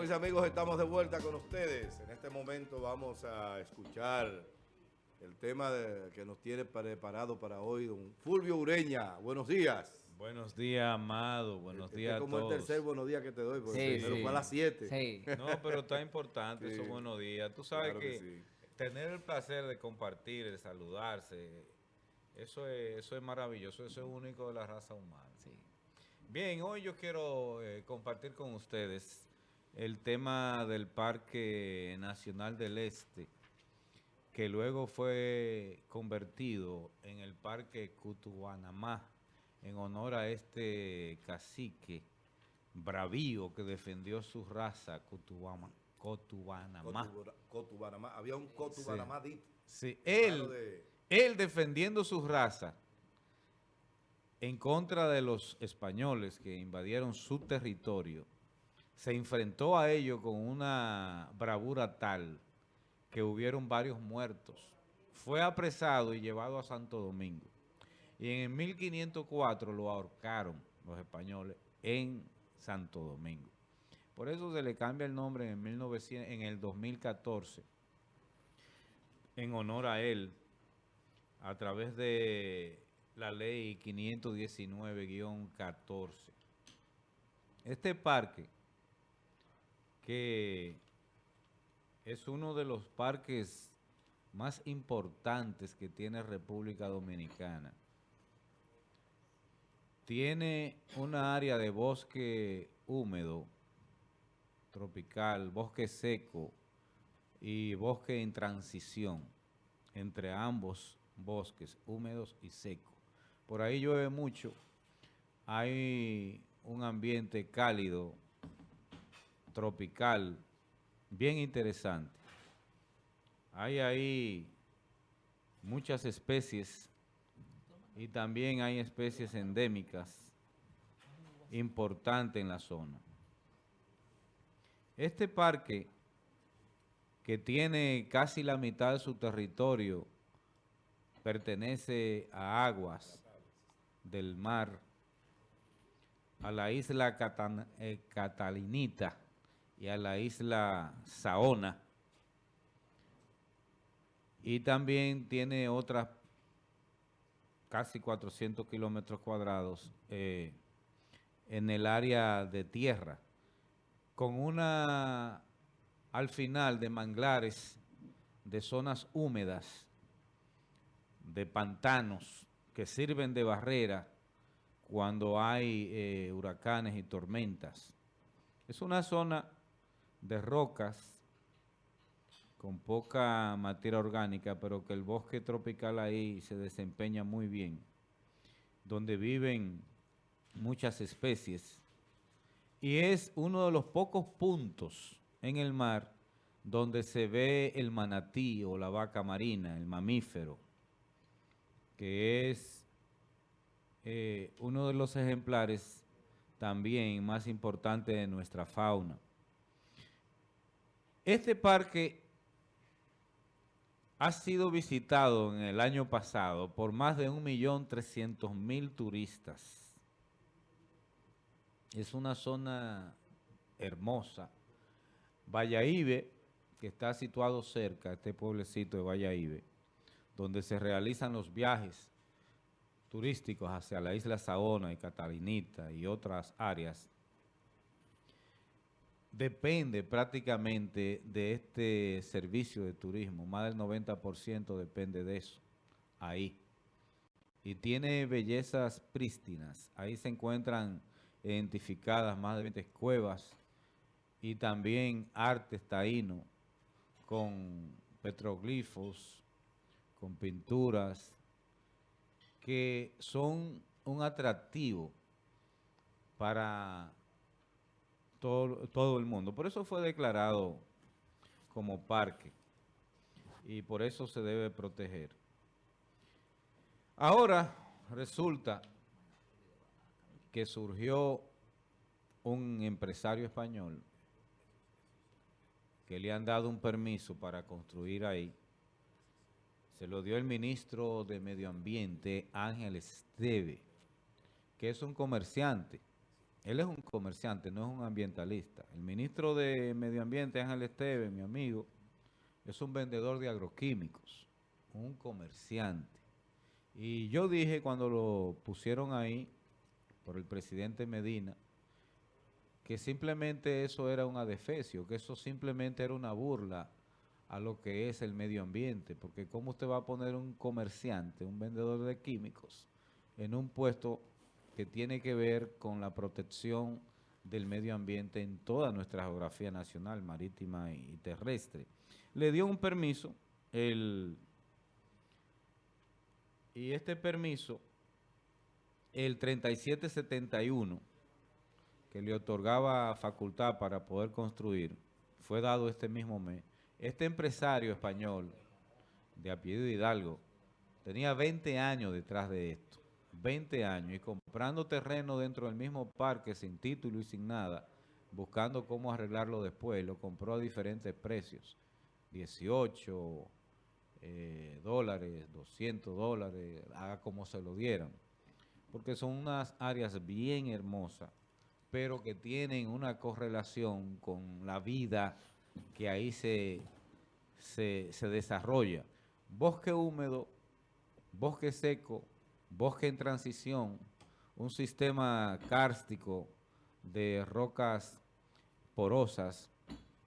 Mis amigos, estamos de vuelta con ustedes. En este momento vamos a escuchar el tema de- que nos tiene preparado para hoy don Fulvio Ureña. Buenos días. Buenos días, Amado. Buenos Este días a como todos. el tercer buenos días que te doy, porque Sí, primero sí. fue a las 7. Sí. No, pero está importante Sí. esos buenos días. Tú sabes Claro que que, sí. tener el placer de compartir, de saludarse, eso es, eso es maravilloso, eso es único de la raza humana. Sí. Bien, hoy yo quiero eh, compartir con ustedes el tema del Parque Nacional del Este, que luego fue convertido en el Parque Cutubanamá, en honor a este cacique bravío que defendió su raza, Cutubama, Cotubanamá. Había un Cotubanamá. Sí, Claro él, de- él defendiendo su raza en contra de los españoles que invadieron su territorio, se enfrentó a ello con una bravura tal que hubieron varios muertos. Fue apresado y llevado a Santo Domingo. Y en el 1504 lo ahorcaron los españoles en Santo Domingo. Por eso se le cambia el nombre en, el 1900 en el 2014 en honor a él a través de la ley 519-14. Este parque, que es uno de los parques más importantes que tiene República Dominicana, tiene una área de bosque húmedo, tropical, bosque seco y bosque en transición entre ambos bosques húmedos y secos. Por ahí llueve mucho, hay un ambiente cálido, tropical, bien interesante. Hay ahí muchas especies y también hay especies endémicas importantes en la zona. Este parque, que tiene casi la mitad de su territorio, pertenece a aguas del mar, a la isla eh, Catalinita y a la isla Saona. Y también tiene otras casi 400 kilómetros cuadrados eh, en el área de tierra, con una, al final, de manglares, de zonas húmedas, de pantanos, que sirven de barrera cuando hay eh, huracanes y tormentas. Es una zona de rocas con poca materia orgánica, pero que el bosque tropical ahí se desempeña muy bien, donde viven muchas especies. Y es uno de los pocos puntos en el mar donde se ve el manatí o la vaca marina, el mamífero, que es eh, uno de los ejemplares también más importantes de nuestra fauna. Este parque ha sido visitado en el año pasado por más de 1.300.000 turistas. Es una zona hermosa. Valladolid, que está situado cerca, este pueblecito de Valladolid, donde se realizan los viajes turísticos hacia la isla Saona y Catalinita y otras áreas, depende prácticamente de este servicio de turismo. Más del 90% depende de eso, ahí. Y tiene bellezas prístinas. Ahí se encuentran identificadas más de 20 cuevas y también arte taíno con petroglifos, con pinturas que son un atractivo para todo, todo el mundo. Por eso fue declarado como parque y por eso se debe proteger. Ahora resulta que surgió un empresario español que le han dado un permiso para construir ahí. Se lo dio el ministro de Medio Ambiente, Ángel Esteve, que es un comerciante él es un comerciante, no es un ambientalista. El ministro de Medio Ambiente, Ángel Esteve, mi amigo, es un vendedor de agroquímicos, un comerciante. Y yo dije cuando lo pusieron ahí por el presidente Medina, que simplemente eso era un adefesio, que eso simplemente era una burla a lo que es el medio ambiente, porque cómo usted va a poner un comerciante, un vendedor de químicos, en un puesto que tiene que ver con la protección del medio ambiente en toda nuestra geografía nacional, marítima y terrestre. Le dio un permiso, el, y este permiso, el 3771, que le otorgaba facultad para poder construir, fue dado este mismo mes. Este empresario español de apellido Hidalgo tenía 20 años detrás de esto, 20 años, y comprando terreno dentro del mismo parque sin título y sin nada, buscando cómo arreglarlo después, lo compró a diferentes precios, 18 eh, dólares, 200 dólares, haga como se lo dieran, porque son unas áreas bien hermosas, pero que tienen una correlación con la vida que ahí se, se, desarrolla. Bosque húmedo, bosque seco, bosque en transición, un sistema kárstico de rocas porosas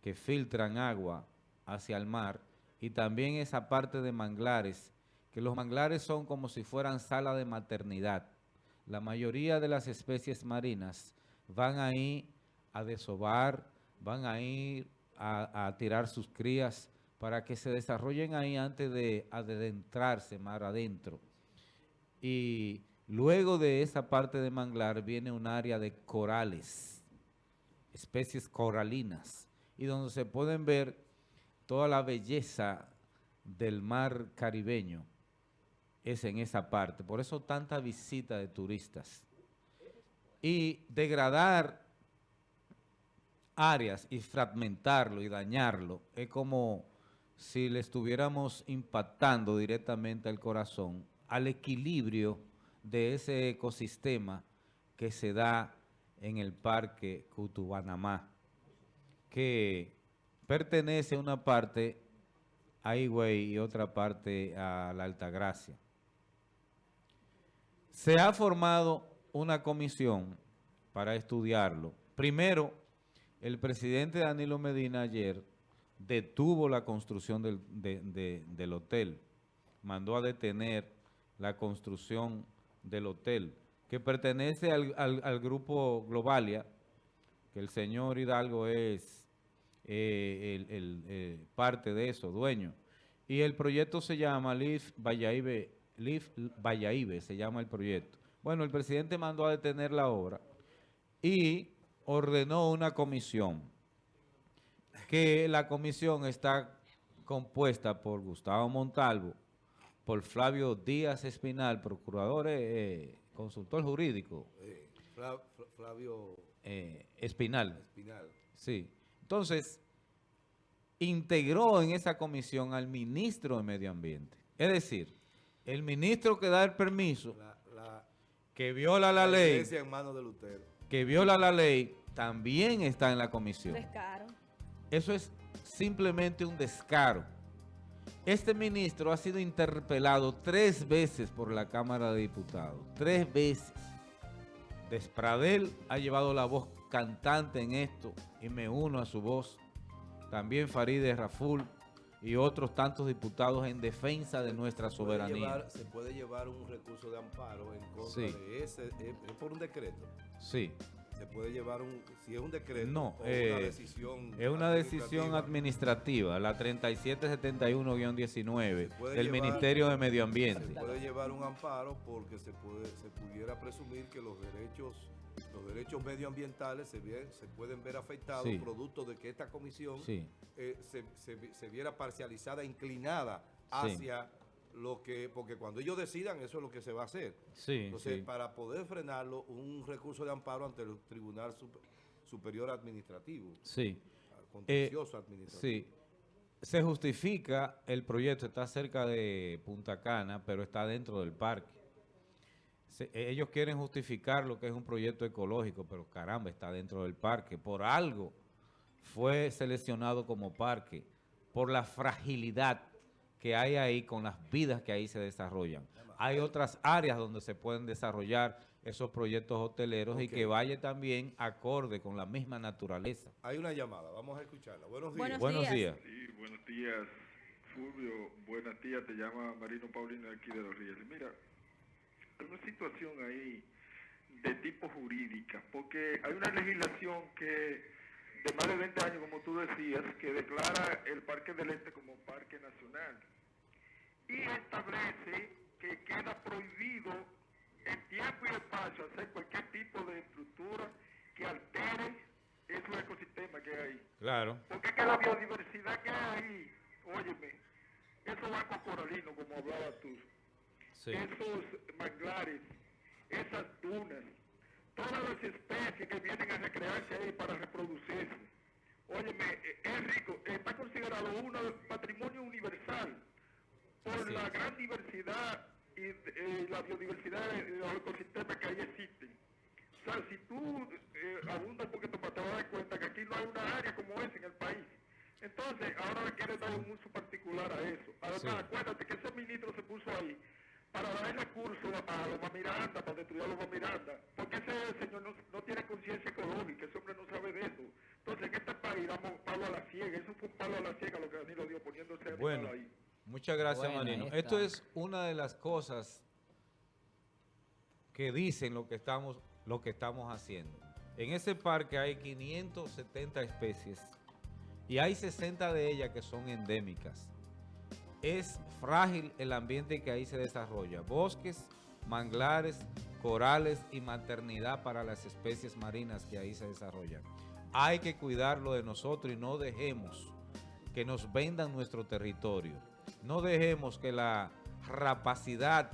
que filtran agua hacia el mar y también esa parte de manglares, que los manglares son como si fueran sala de maternidad. La mayoría de las especies marinas van ahí a desovar, van a ir a, tirar sus crías para que se desarrollen ahí antes de adentrarse mar adentro. Y luego de esa parte de manglar viene un área de corales, especies coralinas, y donde se pueden ver toda la belleza del mar caribeño es en esa parte. Por eso tanta visita de turistas. Y degradar áreas y fragmentarlo y dañarlo es como si le estuviéramos impactando directamente al corazón, al equilibrio de ese ecosistema que se da en el parque Cutubanamá, que pertenece una parte a Higüey y otra parte a la Altagracia. Se ha formado una comisión para estudiarlo. Primero, el presidente Danilo Medina ayer detuvo la construcción del, hotel, mandó a detener la construcción del hotel, que pertenece al, al grupo Globalia, que el señor Hidalgo es eh, el, eh, parte de eso, dueño. Y el proyecto se llama LIF Valladolid, LIF se llama el proyecto. Bueno, el presidente mandó a detener la obra y ordenó una comisión, que la comisión está compuesta por Gustavo Montalvo, por Flavio Díaz Espinal, procurador, eh, consultor jurídico. Flavio Espinal. Espinal. Sí. Entonces, integró en esa comisión al ministro de Medio Ambiente. Es decir, el ministro que da el permiso, que viola la, ley, que viola la ley, también está en la comisión. Descaro. Eso es simplemente un descaro. Este ministro ha sido interpelado tres veces por la Cámara de Diputados. Tres veces. Despradel ha llevado la voz cantante en esto y me uno a su voz. También Farideh Raful y otros tantos diputados en defensa de nuestra soberanía. se puede llevar un recurso de amparo en contra de ese, es por un decreto. Sí se puede llevar un, si es un decreto no, o una eh, decisión es una decisión administrativa, la 3771-19 del Ministerio de Medio Ambiente. Se puede llevar un amparo porque se puede se pudiera presumir que los derechos los derechos medioambientales se, se pueden ver afectados producto de que esta comisión eh, se, se, viera parcializada, inclinada hacia lo que, porque cuando ellos decidan, eso es lo que se va a hacer. Entonces, para poder frenarlo, un recurso de amparo ante el Tribunal Superior Administrativo. Sí. Contencioso eh, administrativo. Sí. Se justifica, el proyecto está cerca de Punta Cana, pero está dentro del parque. ellos quieren justificar lo que es un proyecto ecológico, pero caramba, está dentro del parque. Por algo fue seleccionado como parque, por la fragilidad que hay ahí con las vidas que ahí se desarrollan. Hay otras áreas donde se pueden desarrollar esos proyectos hoteleros y que vaya también acorde con la misma naturaleza. Hay una llamada, vamos a escucharla. Buenos días. Buenos, días. Sí, buenos días, Fulvio. Buenos días, te llama Marino Paulino aquí de Los Ríos. Mira, hay una situación ahí de tipo jurídica, porque hay una legislación que de más de 20 años, como tú decías, que declara el Parque del Este como parque nacional y establece que queda prohibido en tiempo y espacio hacer cualquier tipo de estructura que altere esos ecosistemas que hay ahí. Claro. Porque es que la biodiversidad que hay ahí, óyeme, esos bancos coralinos, como hablabas tú, esos manglares, esas dunas, todas las especies que vienen a recrearse ahí para reproducirse. Óyeme, eh, es rico, está considerado uno patrimonio universal por la gran diversidad y la biodiversidad de los ecosistemas que ahí existen. O sea, si tú eh, abundas un poquito más, te vas a dar cuenta que aquí no hay una área como esa en el país. Entonces, ahora le quiere dar un uso particular a eso. Además, acuérdate que ese ministro se puso ahí para darle curso a Loma Miranda, para destruir a Loma Miranda, porque ese señor no, tiene conciencia ecológica, ese hombre no sabe de eso. Entonces, en este país damos palo a la ciega, eso fue un palo a la ciega lo que Danilo dio poniéndose bueno. ahí. Muchas gracias, Marino. Esto es una de las cosas que dicen lo que estamos, lo que estamos haciendo. En ese parque hay 570 especies y hay 60 de ellas que son endémicas. Es frágil el ambiente que ahí se desarrolla. Bosques, manglares, corales y maternidad para las especies marinas que ahí se desarrollan. Hay que cuidarlo de nosotros y no dejemos que nos vendan nuestro territorio. No dejemos que la rapacidad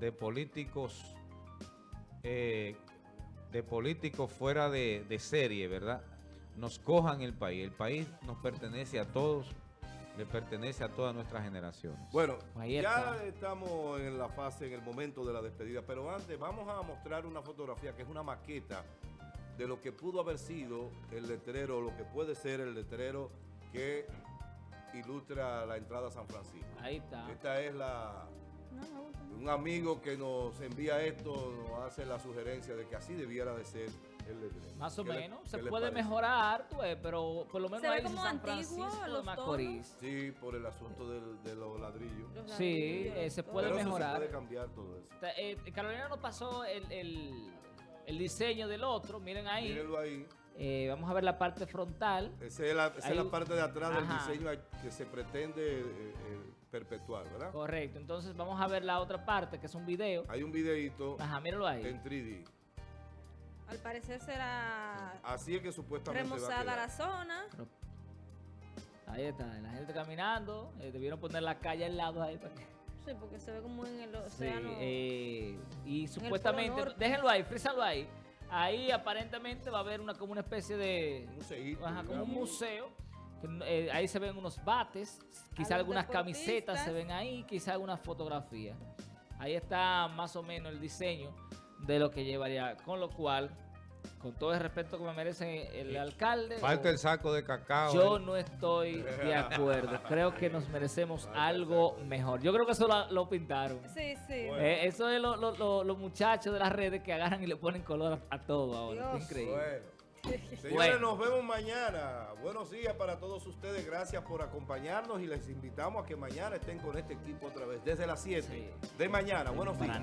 de políticos eh, de políticos fuera de, serie, ¿verdad? Nos cojan el país. El país nos pertenece a todos, le pertenece a todas nuestras generaciones. Bueno, ya estamos en la fase, en el momento de la despedida, pero antes vamos a mostrar una fotografía que es una maqueta de lo que pudo haber sido el letrero, lo que puede ser el letrero que ilustra la entrada a San Francisco. Ahí está. Esta es la... Un amigo que nos envía esto nos hace la sugerencia de que así debiera de ser el letrero. Más o menos. se puede mejorar, pero por lo menos hay San Francisco de Macorís. Sí, por el asunto de los ladrillos. sí, eh, se puede mejorar. se puede cambiar todo eso. Eh, Carolina nos pasó el, el, diseño del otro, miren ahí. Mírenlo ahí. Eh, vamos a ver la parte frontal. Esa es la, parte de atrás del diseño que se pretende eh, eh, perpetuar, ¿verdad? Correcto. Entonces vamos a ver la otra parte, que es un video. Hay un videito Ajá, míralo ahí. en 3D. Al parecer será Así es que supuestamente remozada la zona. ahí está, la gente caminando. debieron poner la calle al lado ahí para que... Sí, porque se ve como en el océano. Sí, y supuestamente, déjenlo ahí, frízalo ahí. Ahí aparentemente va a haber una como una especie de... como un museo. Eh, ahí se ven unos bates, quizá algunas camisetas se ven ahí, quizá algunas fotografías. Ahí está más o menos el diseño de lo que llevaría, con lo cual con todo el respeto que me merece el alcalde. Falta el saco de cacao. Yo no estoy de acuerdo. creo que nos merecemos algo mejor. Yo creo que eso lo, pintaron. Sí, sí. Eh, eso es los muchachos de las redes que agarran y le ponen color a, todo ahora. increíble. Señores, nos vemos mañana. Buenos días para todos ustedes. Gracias por acompañarnos y les invitamos a que mañana estén con este equipo otra vez, desde las 7 de mañana. Buenos días.